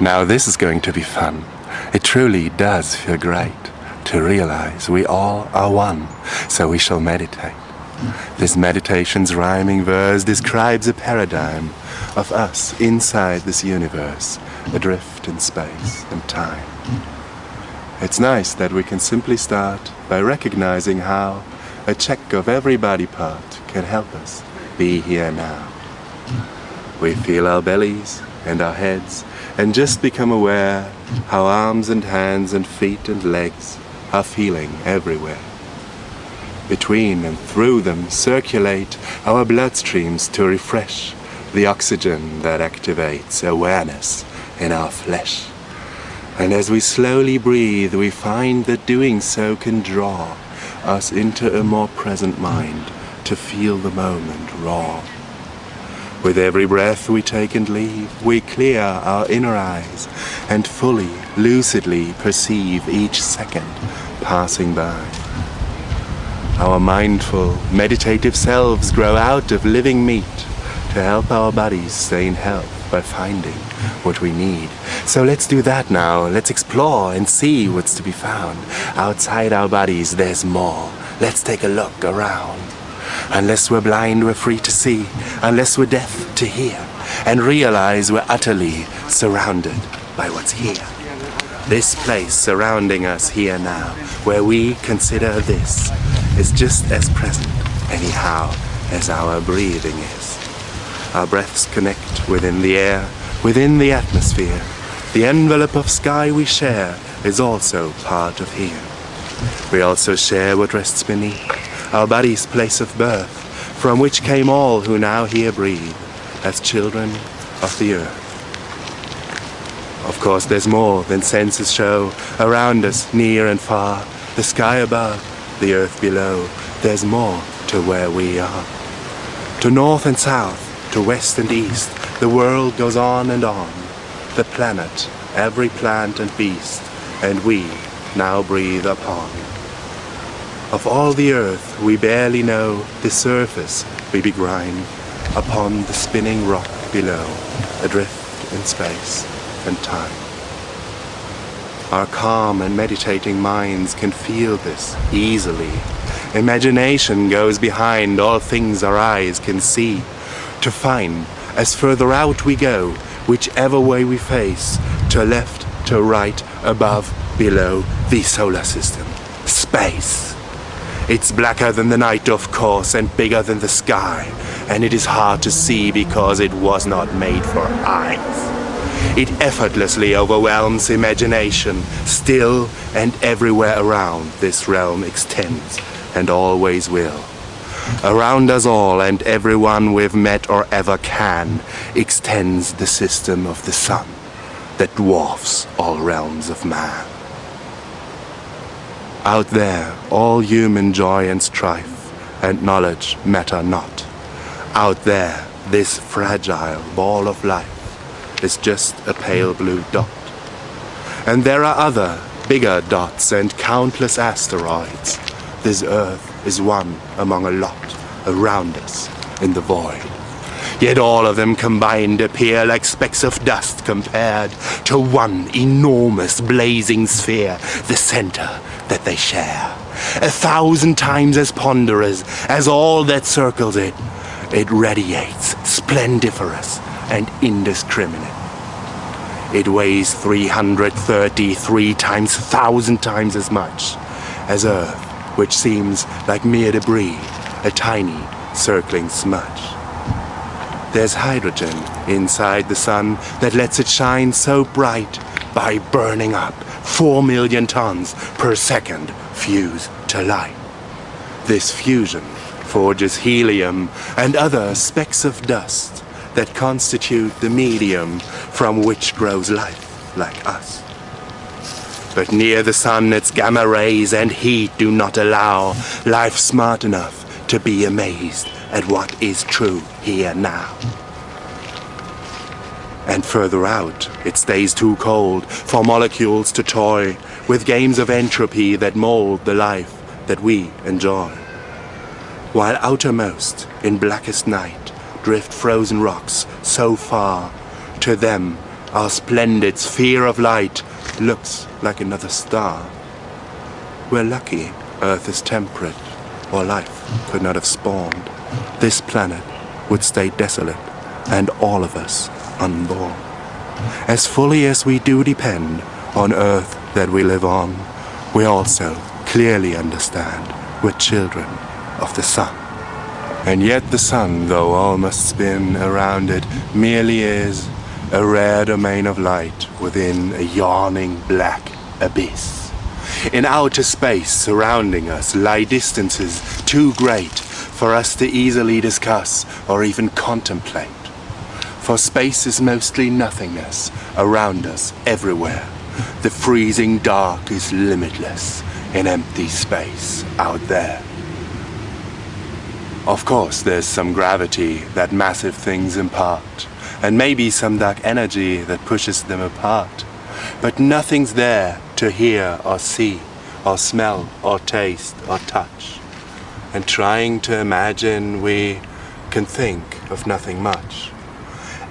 Now this is going to be fun. It truly does feel great to realize we all are one, so we shall meditate. This meditation's rhyming verse describes a paradigm of us inside this universe, adrift in space and time. It's nice that we can simply start by recognizing how a check of every body part can help us be here now. We feel our bellies and our heads and just become aware how arms and hands and feet and legs are feeling everywhere. Between and through them circulate our bloodstreams to refresh the oxygen that activates awareness in our flesh. And as we slowly breathe, we find that doing so can draw us into a more present mind to feel the moment raw. With every breath we take and leave, we clear our inner eyes and fully, lucidly perceive each second passing by. Our mindful, meditative selves grow out of living meat to help our bodies stay in health by finding what we need. So let's do that now. Let's explore and see what's to be found. Outside our bodies, there's more. Let's take a look around. Unless we're blind, we're free to see. Unless we're deaf, to hear. And realize we're utterly surrounded by what's here. This place surrounding us here now, where we consider this, is just as present, anyhow, as our breathing is. Our breaths connect within the air, within the atmosphere. The envelope of sky we share is also part of here. We also share what rests beneath, our body's place of birth, from which came all who now here breathe, as children of the earth. Of course, there's more than senses show around us, near and far, the sky above, the earth below. There's more to where we are. To north and south, to west and east, the world goes on and on. The planet, every plant and beast, and we now breathe upon. Of all the earth we barely know the surface we begrind upon the spinning rock below, adrift in space and time. Our calm and meditating minds can feel this easily. Imagination goes behind all things our eyes can see, to find, as further out we go, whichever way we face, to left, to right, above, below, the solar system. Space. It's blacker than the night, of course, and bigger than the sky, and it is hard to see because it was not made for eyes. It effortlessly overwhelms imagination. Still and everywhere around this realm extends and always will. Around us all and everyone we've met or ever can extends the system of the sun that dwarfs all realms of man. Out there, all human joy and strife and knowledge matter not. Out there, this fragile ball of life is just a pale blue dot. And there are other, bigger dots and countless asteroids. This Earth is one among a lot around us in the void. Yet all of them combined appear like specks of dust compared to one enormous blazing sphere, the center that they share. A thousand times as ponderous as all that circles it, it radiates, splendiferous and indiscriminate. It weighs 333 times, thousand times as much as Earth, which seems like mere debris, a tiny circling smudge. There's hydrogen inside the sun that lets it shine so bright by burning up 4 million tons per second fuse to light. This fusion forges helium and other specks of dust that constitute the medium from which grows life like us. But near the sun its gamma rays and heat do not allow life smart enough to be amazed at what is true here now. And further out, it stays too cold for molecules to toy with games of entropy that mold the life that we enjoy. While outermost, in blackest night, drift frozen rocks so far, to them our splendid sphere of light looks like another star. We're lucky Earth is temperate, or life could not have spawned. This planet would stay desolate, and all of us unborn. As fully as we do depend on Earth that we live on, we also clearly understand we're children of the sun. And yet the sun, though all must spin around it, merely is a rare domain of light within a yawning black abyss. In outer space surrounding us lie distances too great for us to easily discuss or even contemplate. For space is mostly nothingness around us everywhere. The freezing dark is limitless in empty space out there. Of course, there's some gravity that massive things impart, and maybe some dark energy that pushes them apart. But nothing's there to hear or see, or smell, or taste, or touch. And trying to imagine, we can think of nothing much.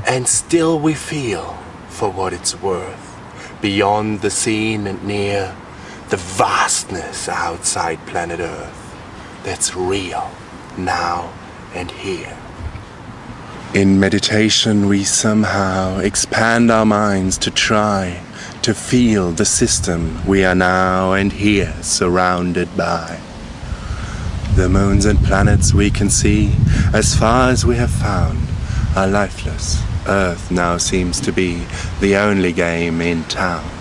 And still we feel, for what it's worth, beyond the seen and near, the vastness outside planet Earth that's real now and here. In meditation, we somehow expand our minds to try to feel the system we are now and here surrounded by. The moons and planets we can see, as far as we have found, are lifeless. Earth now seems to be the only game in town.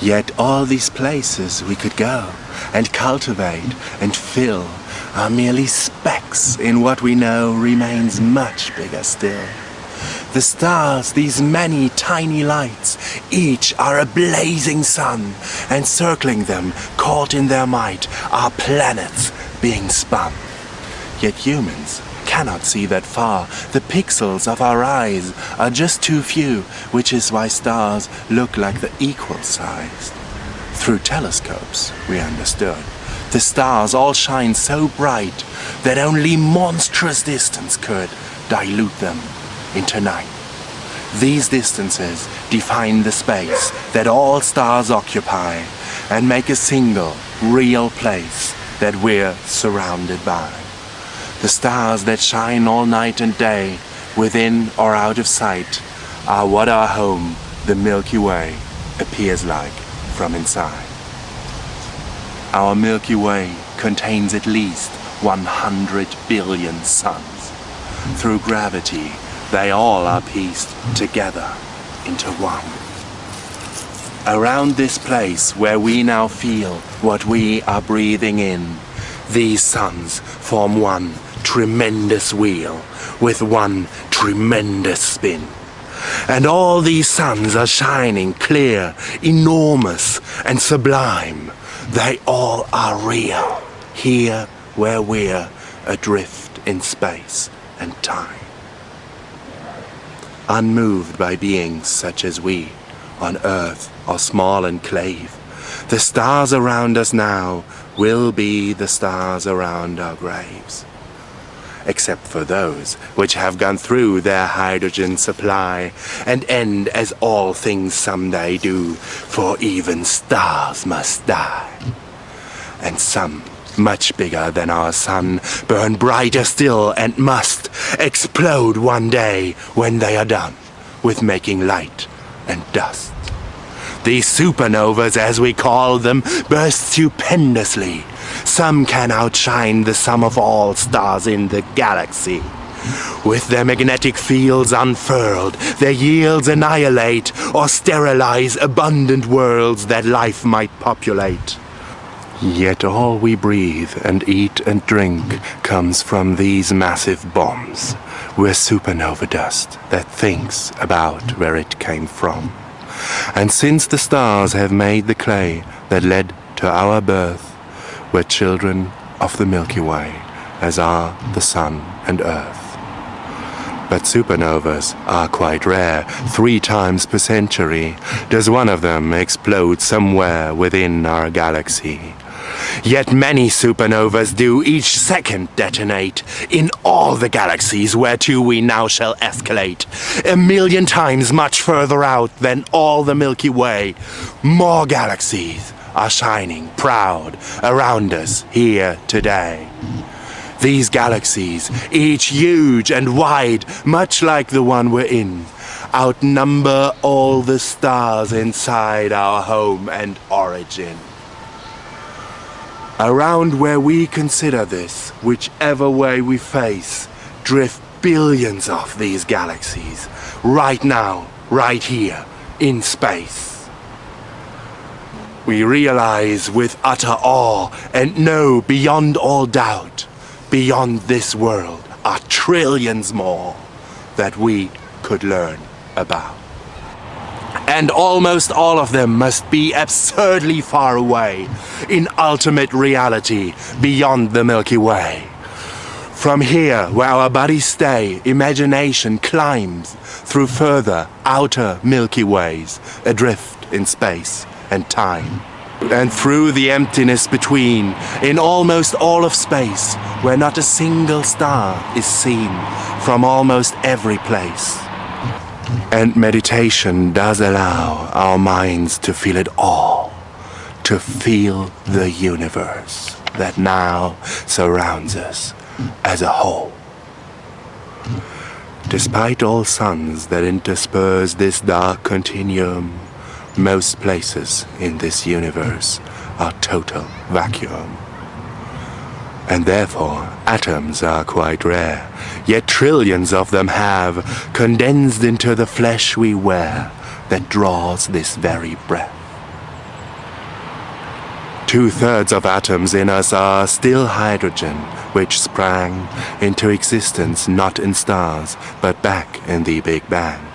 Yet all these places we could go and cultivate and fill are merely specks in what we know remains much bigger still. The stars, these many tiny lights, each are a blazing sun, and circling them, caught in their might, are planets being spun. Yet humans cannot see that far. The pixels of our eyes are just too few, which is why stars look like the equal sized. Through telescopes, we understood. The stars all shine so bright that only monstrous distance could dilute them into night. These distances define the space that all stars occupy and make a single, real place that we're surrounded by. The stars that shine all night and day, within or out of sight, are what our home, the Milky Way, appears like from inside. Our Milky Way contains at least 100 billion suns. Through gravity, they all are pieced together into one. Around this place where we now feel what we are breathing in, these suns form one tremendous wheel with one tremendous spin. And all these suns are shining clear, enormous and sublime. They all are real, here where we're adrift in space and time. Unmoved by beings such as we, on Earth or small enclave, the stars around us now will be the stars around our graves except for those which have gone through their hydrogen supply, and end as all things someday do, for even stars must die. And some, much bigger than our sun, burn brighter still and must explode one day when they are done with making light and dust. These supernovas, as we call them, burst stupendously. Some can outshine the sum of all stars in the galaxy. With their magnetic fields unfurled, their yields annihilate or sterilize abundant worlds that life might populate. Yet all we breathe and eat and drink comes from these massive bombs. We're supernova dust that thinks about where it came from. And since the stars have made the clay that led to our birth, we're children of the Milky Way, as are the sun and earth. But supernovas are quite rare. Three times per century does one of them explode somewhere within our galaxy. Yet many supernovas do each second detonate in all the galaxies whereto we now shall escalate. A million times much further out than all the Milky Way. More galaxies are shining proud around us here today. These galaxies, each huge and wide, much like the one we're in, outnumber all the stars inside our home and origin. Around where we consider this, whichever way we face, drift billions of these galaxies, right now, right here, in space. We realize with utter awe and know beyond all doubt, beyond this world are trillions more that we could learn about. And almost all of them must be absurdly far away, in ultimate reality, beyond the Milky Way. From here, where our bodies stay, imagination climbs through further, outer Milky Ways, adrift in space and time. And through the emptiness between, in almost all of space, where not a single star is seen from almost every place. And meditation does allow our minds to feel it all, to feel the universe that now surrounds us as a whole. Despite all suns that intersperse this dark continuum, most places in this universe are total vacuum. And therefore, atoms are quite rare, yet trillions of them have condensed into the flesh we wear that draws this very breath. Two-thirds of atoms in us are still hydrogen, which sprang into existence not in stars, but back in the Big Bang.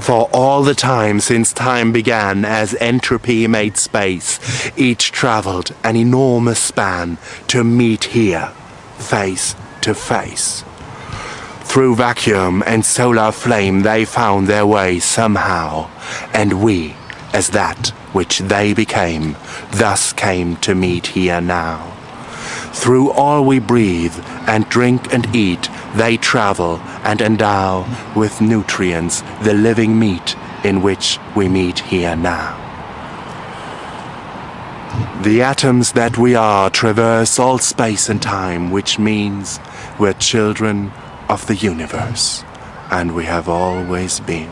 For all the time since time began as entropy made space, each traveled an enormous span to meet here, face to face. Through vacuum and solar flame they found their way somehow, and we, as that which they became, thus came to meet here now. Through all we breathe and drink and eat, they travel and endow with nutrients the living meat in which we meet here now. The atoms that we are traverse all space and time, which means we're children of the universe, and we have always been.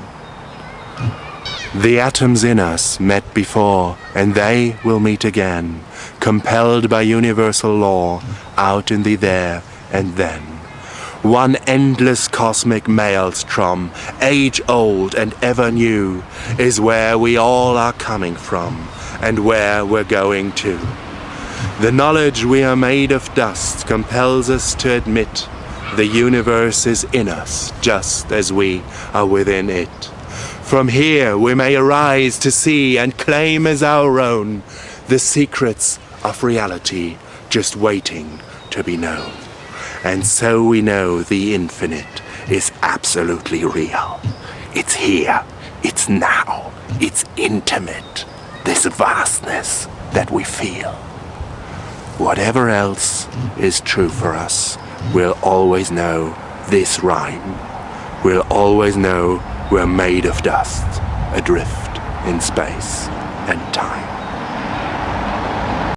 The atoms in us met before, and they will meet again, compelled by universal law, out in the there and then. One endless cosmic maelstrom, age-old and ever new, is where we all are coming from, and where we're going to. The knowledge we are made of dust compels us to admit the universe is in us, just as we are within it. From here we may arise to see and claim as our own the secrets of reality just waiting to be known. And so we know the infinite is absolutely real. It's here, it's now, it's intimate, this vastness that we feel. Whatever else is true for us, we'll always know this rhyme. We'll always know we're made of dust, adrift in space and time.